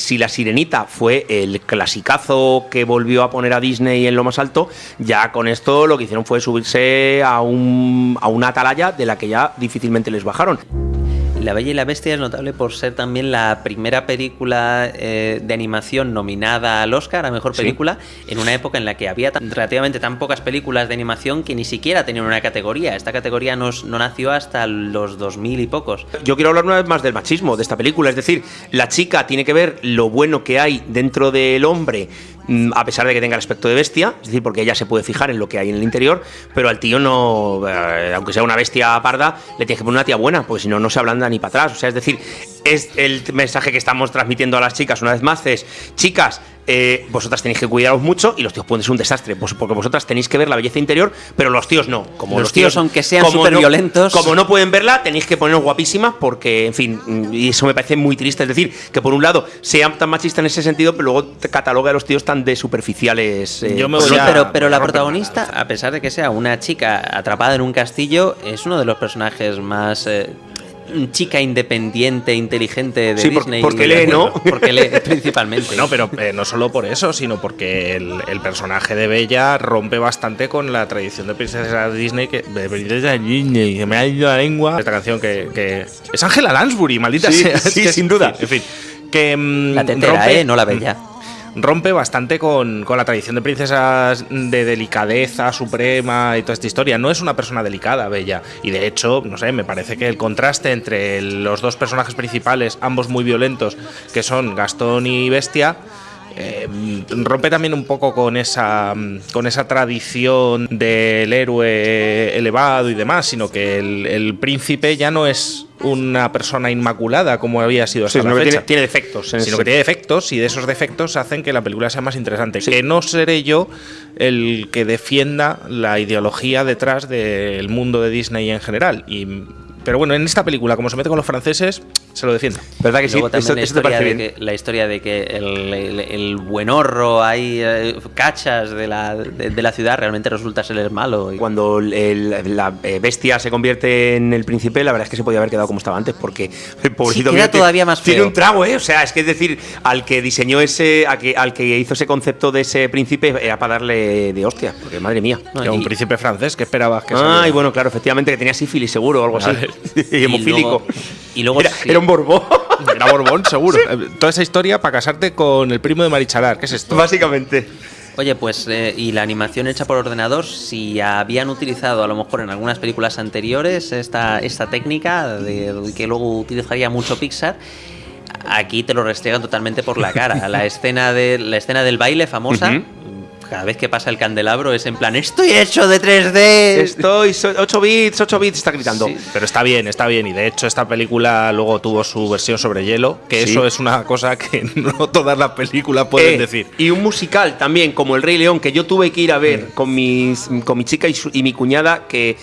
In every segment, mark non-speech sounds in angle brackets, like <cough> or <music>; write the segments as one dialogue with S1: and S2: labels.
S1: si La Sirenita fue el clasicazo que volvió a poner a Disney en lo más alto, ya con esto lo que hicieron fue subirse a, un, a una atalaya de la que ya difícilmente les bajaron.
S2: La Bella y la Bestia es notable por ser también la primera película eh, de animación nominada al Oscar a Mejor Película en una época en la que había relativamente tan pocas películas de animación que ni siquiera tenían una categoría. Esta categoría no, no nació hasta los 2000 y pocos.
S1: Yo quiero hablar una vez más del machismo de esta película, es decir, la chica tiene que ver lo bueno que hay dentro del hombre a pesar de que tenga el aspecto de bestia, es decir, porque ella se puede fijar en lo que hay en el interior, pero al tío no, eh, aunque sea una bestia parda, le tienes que poner una tía buena, porque si no, no se ablanda ni para atrás. O sea, es decir, es el mensaje que estamos transmitiendo a las chicas una vez más, es, chicas, eh, vosotras tenéis que cuidaros mucho y los tíos pueden ser un desastre, pues porque vosotras tenéis que ver la belleza interior, pero los tíos no.
S2: Como los, tíos, aunque sean súper violentos.
S1: como no pueden verla, tenéis que poneros guapísimas porque, en fin, y eso me parece muy triste. Es decir, que por un lado sea tan machista en ese sentido, pero luego te cataloga a los tíos tan de superficiales.
S2: Eh, Yo me voy pero, pero la protagonista, a pesar de que sea una chica atrapada en un castillo, es uno de los personajes más eh, chica independiente, inteligente de Disney.
S1: porque lee, ¿no?
S2: Porque lee <laughs> principalmente.
S3: No, pero eh, no solo por eso, sino porque el, personaje de Bella rompe bastante con la tradición de princesa Disney, que, de princesa Disney, que me ha ido la lengua. Esta canción que, es Angela Lansbury, maldita sea.
S1: Sí, <laughs> sin duda.
S3: En fin. Que,
S2: mm, la tetera, ¿eh? No la Bella
S3: rompe bastante con, la tradición de princesas de delicadeza suprema y toda esta historia. No es una persona delicada, Bella. Y de hecho, no sé, me parece que el contraste entre los dos personajes principales, ambos muy violentos, que son Gastón y Bestia, eh, rompe también un poco con esa, con esa tradición del héroe elevado y demás, sino que el, príncipe ya no es una persona inmaculada como había sido hasta la fecha.
S1: Tiene, defectos.
S3: sino que tiene defectos y de esos defectos hacen que la película sea más interesante. Que no seré yo el que defienda la ideología detrás del mundo de Disney en general. Y pero bueno, en esta película, como se mete con los franceses, se lo defiende.
S1: ¿Verdad que sí?
S2: la, historia de que, la historia de que el, buen horro, hay eh, cachas de la, de, la ciudad, realmente resulta ser el malo.
S1: Cuando la eh, bestia se convierte en el príncipe, la verdad es que se podía haber quedado como estaba antes, porque <laughs>
S2: el pobrecito sí, todavía más
S1: Tiene un trago, ¿eh? O sea, es que es decir, al que diseñó ese, al que hizo ese concepto de ese príncipe, era para darle de hostia, porque madre mía.
S3: era un príncipe francés, que esperabas que
S1: Ah, y bueno, claro, efectivamente, que tenía sífilis seguro o algo así. <laughs> y hemofílico.
S2: Y luego,
S1: era, un Borbón.
S3: Era Borbón, seguro. Eh, toda esa historia para casarte con el primo de Marichalar, ¿qué es esto?
S1: Básicamente.
S2: Oye, pues, eh, y la animación hecha por ordenador, si habían utilizado a lo mejor en algunas películas anteriores esta, esta técnica de, que luego utilizaría mucho Pixar, aquí te lo restregan totalmente por la cara. La <laughs> escena, de, la escena del baile famosa, cada vez que pasa el candelabro es en plan, estoy hecho de 3D.
S1: Estoy 8 bits, 8 bits, está gritando.
S3: Pero está bien, está bien. Y de hecho esta película luego tuvo su versión sobre hielo, que eso es una cosa que <laughs> no todas las películas pueden eh, decir.
S1: Y un musical también, como El Rey León, que yo tuve que ir a ver mm. con, mis, con mi chica y, y mi cuñada, que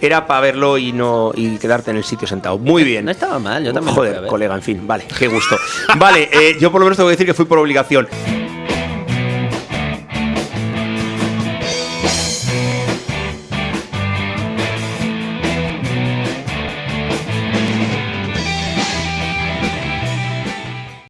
S1: era para verlo y no y quedarte en el sitio sentado. Muy bien.
S2: No estaba mal, yo también.
S1: Joder, colega, en fin, vale, qué gusto. vale, eh, yo por lo menos tengo que decir que fui por obligación.